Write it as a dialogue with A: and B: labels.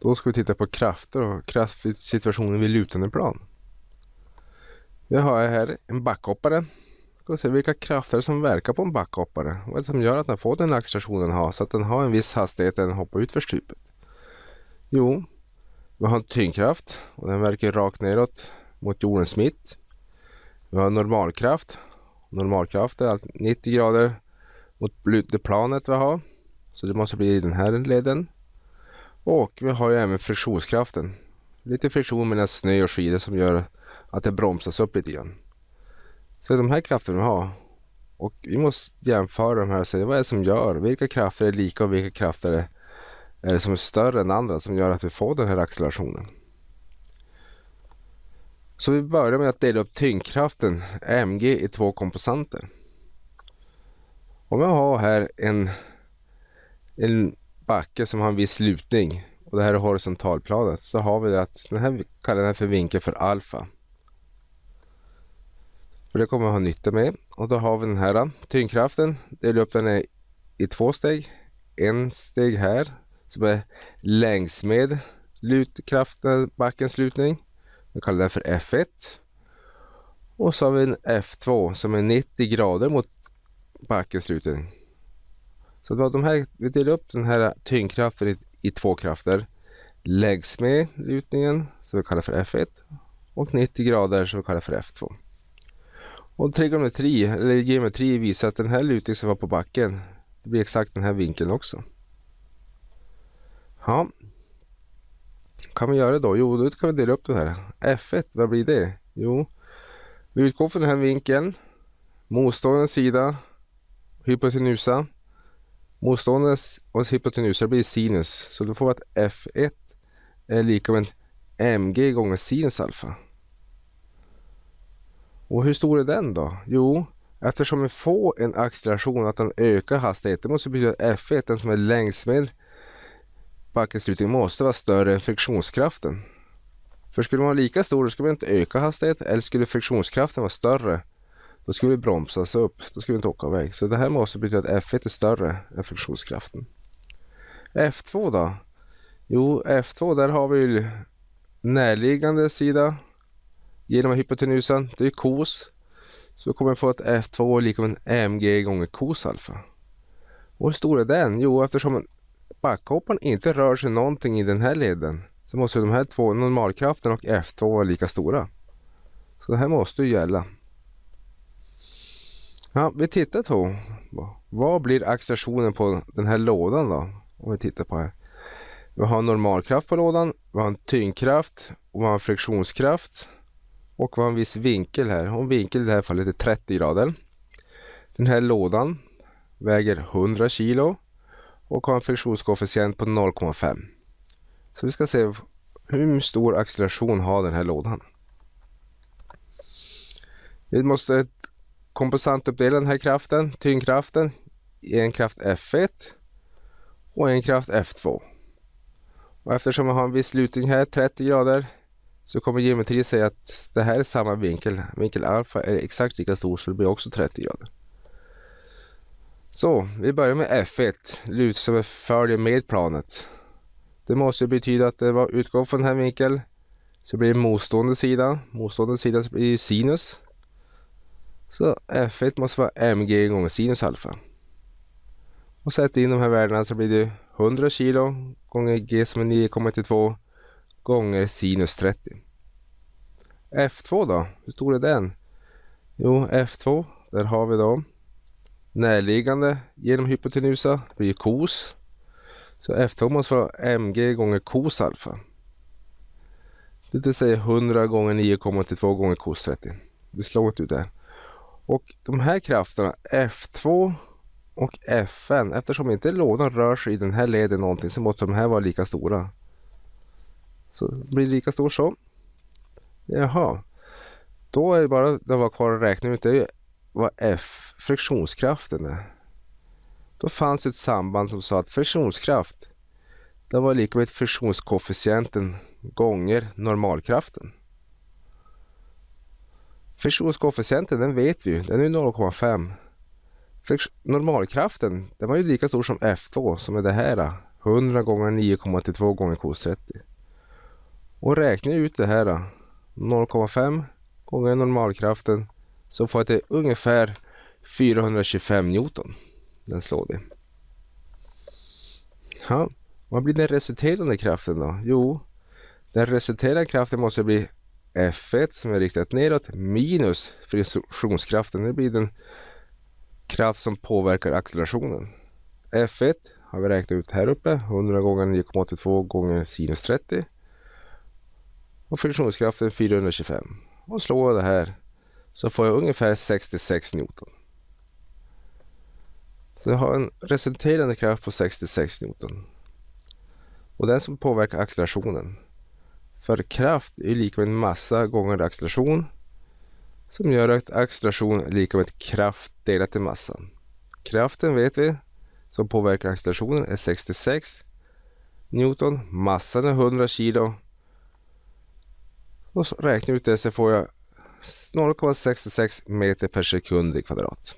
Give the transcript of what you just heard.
A: Då ska vi titta på krafter och kraftsituationen vid lutande plan. Vi har här en backhoppare. Vi ska se vilka krafter som verkar på en backhoppare. Vad är det som gör att den får den accelerationen den har så att den har en viss hastighet när den hoppar ut för stupet. Jo, vi har en tyngdkraft och den verkar rakt neråt mot jordens mitt. Vi har normalkraft. Normalkraft är 90 grader mot det planet vi har. Så det måste bli i den här leden. Och vi har ju även friktionskraften. Lite friktion mellan snö och skidor som gör att det bromsas upp lite grann. Så de här krafterna vi har. Och vi måste jämföra de här och se vad är det som gör. Vilka krafter är lika och vilka krafter är, det som är större än andra som gör att vi får den här accelerationen. Så vi börjar med att dela upp tyngdkraften mg i två komponenter. Om jag har här en, en backe som har en viss lutning och det här är horisontalplanet så har vi det att den här kallar den för vinkel för alfa. För det kommer vi ha nytta med. Och då har vi den här tyngdkraften. Delar upp den i, i två steg. En steg här som är längs med lutkraften, backens lutning. Vi kallar den för F1. Och så har vi en F2 som är 90 grader mot backens lutning. Så de här, vi delar upp den här tyngdkraften i, i två krafter. Läggs med lutningen som vi kallar för F1 och 90 grader som vi kallar för F2. Och trigonometri, eller geometri visar att den här lutningen som var på backen, det blir exakt den här vinkeln också. Ja. Kan vi göra då? Jo, då kan vi dela upp det här. F1, vad blir det? Jo, vi utgår från den här vinkeln. Motstående sida, hypotenusa. Motståndarens och hypotenusa blir sinus. Så då får vi att F1 är lika med mg gånger sinus alfa. Och hur stor är den då? Jo, eftersom vi får en acceleration att den ökar hastigheten måste betyda att F1, den som är längs med backens slutning, måste vara större än friktionskraften. För skulle den vara lika stor då skulle man inte öka hastigheten eller skulle friktionskraften vara större då skulle vi bromsas upp. Då skulle vi inte åka iväg. Så det här måste betyda att F1 är större än friktionskraften. F2 då? Jo, F2 där har vi närliggande sida genom hypotenusan. Det är kos. Så kommer vi få att F2 är lika med mg gånger kos alfa. Och hur stor är den? Jo, eftersom backhopparen inte rör sig någonting i den här leden så måste de här två, normalkraften och F2 vara lika stora. Så det här måste ju gälla. Ja, vi tittar på vad blir accelerationen på den här lådan då? Om vi tittar på här. Vi har normalkraft på lådan, vi har en tyngdkraft och vi har en friktionskraft. Och vi har en viss vinkel här. Och vinkel i det här fallet är 30 grader. Den här lådan väger 100 kilo och har en friktionskoefficient på 0,5. Så vi ska se hur stor acceleration har den här lådan. Vi måste komposantuppdela den här kraften, tyngdkraften, i en kraft F1 och en kraft F2. Och eftersom jag har en viss lutning här, 30 grader, så kommer geometri säga att det här är samma vinkel. Vinkel alfa är exakt lika stor så det blir också 30 grader. Så vi börjar med F1, lut som följer med planet. Det måste betyda att det var utgång från den här vinkeln. Så blir det motstående sida. Motstående sida blir sinus. Så F1 måste vara mg gånger sinus alfa. Och sätter in de här värdena så blir det 100 kilo gånger g som är 9,92 gånger sinus 30. F2 då, hur stor är den? Jo, F2, där har vi då närliggande genom hypotenusa blir kos. Så F2 måste vara mg gånger kos alfa. Det vill säga 100 gånger 9,82 gånger kos 30. Vi slår ut det. Och de här krafterna F2 och Fn eftersom inte lådan rör sig i den här leden någonting så måste de här vara lika stora. Så det blir lika stor så. Jaha. Då är det bara det var kvar att räkna ut det är vad F friktionskraften är. Då fanns ett samband som sa att friktionskraft det var lika med friktionskoefficienten gånger normalkraften. Friktionskoefficienten den vet vi ju, den är 0,5. Normalkraften den var ju lika stor som F2 som är det här 100 gånger 9,82 gånger cos 30. Och räknar jag ut det här 0,5 gånger normalkraften så får jag till ungefär 425 Newton. Den slår det. Ja, vad blir den resulterande kraften då? Jo, den resulterande kraften måste bli F1 som är riktat neråt minus friktionskraften. Det blir den kraft som påverkar accelerationen. F1 har vi räknat ut här uppe. 100 gånger 9,82 gånger sinus 30. Och friktionskraften 425. Och slår jag det här så får jag ungefär 66 Newton. Så jag har en resulterande kraft på 66 Newton. Och den som påverkar accelerationen. För kraft är lika med massa gånger acceleration. Som gör att acceleration är lika med kraft delat i massa. Kraften vet vi som påverkar accelerationen är 66 Newton. Massan är 100 kilo. Och så räknar jag ut det så får jag 0,66 meter per sekund i kvadrat.